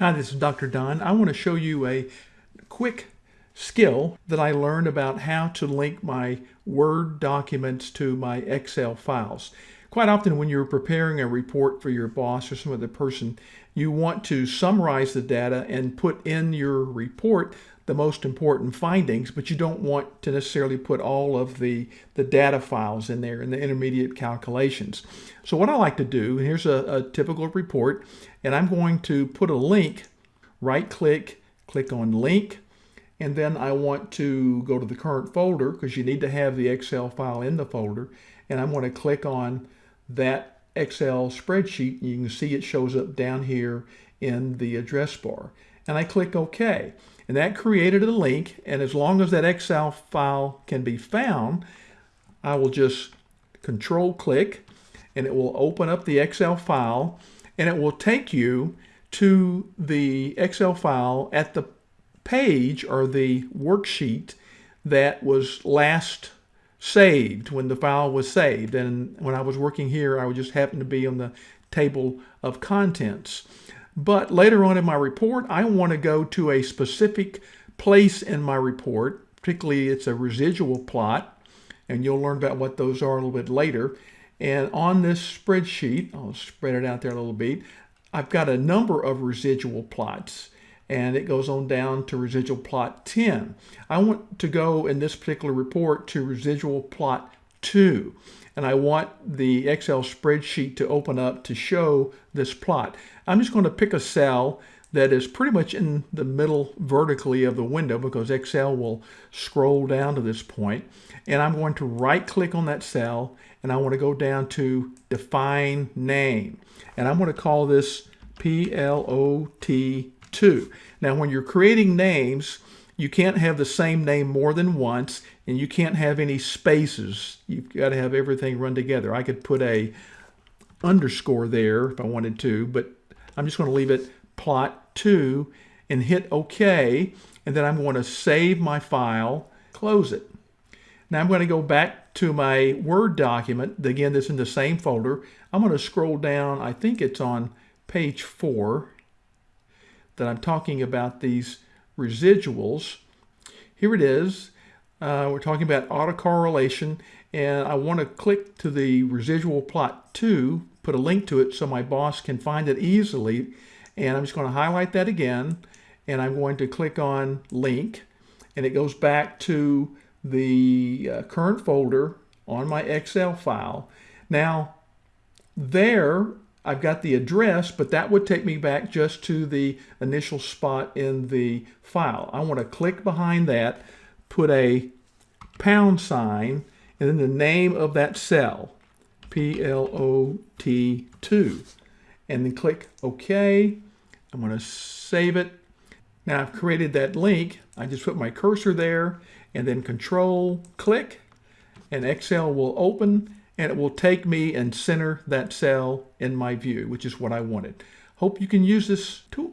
Hi, this is Dr. Don. I want to show you a quick skill that I learned about how to link my Word documents to my Excel files. Quite often when you're preparing a report for your boss or some other person, you want to summarize the data and put in your report the most important findings, but you don't want to necessarily put all of the, the data files in there and the intermediate calculations. So what I like to do, here's a, a typical report, and I'm going to put a link, right click, click on link, and then I want to go to the current folder because you need to have the Excel file in the folder, and I'm going to click on that Excel spreadsheet. You can see it shows up down here in the address bar. And I click OK. And that created a link. And as long as that Excel file can be found, I will just control click and it will open up the Excel file and it will take you to the Excel file at the page or the worksheet that was last saved when the file was saved. And when I was working here, I would just happen to be on the table of contents. But later on in my report, I want to go to a specific place in my report, particularly it's a residual plot, and you'll learn about what those are a little bit later. And on this spreadsheet, I'll spread it out there a little bit, I've got a number of residual plots and it goes on down to residual plot 10. I want to go in this particular report to residual plot 2 and I want the Excel spreadsheet to open up to show this plot. I'm just going to pick a cell that is pretty much in the middle vertically of the window because Excel will scroll down to this point and I'm going to right click on that cell and I want to go down to define name and I'm going to call this PLOT2. Now when you're creating names you can't have the same name more than once and you can't have any spaces. You've got to have everything run together. I could put a underscore there if I wanted to, but I'm just going to leave it plot 2 and hit OK. And then I'm going to save my file, close it. Now I'm going to go back to my Word document. Again, this in the same folder. I'm going to scroll down. I think it's on page 4 that I'm talking about these residuals. Here it is. Uh, we're talking about autocorrelation and I want to click to the residual plot 2 put a link to it so my boss can find it easily. And I'm just going to highlight that again. And I'm going to click on link. And it goes back to the uh, current folder on my Excel file. Now, there I've got the address, but that would take me back just to the initial spot in the file. I want to click behind that, put a pound sign, and then the name of that cell. PLOT2 and then click OK. I'm going to save it. Now I've created that link. I just put my cursor there and then control click and Excel will open and it will take me and center that cell in my view, which is what I wanted. Hope you can use this tool.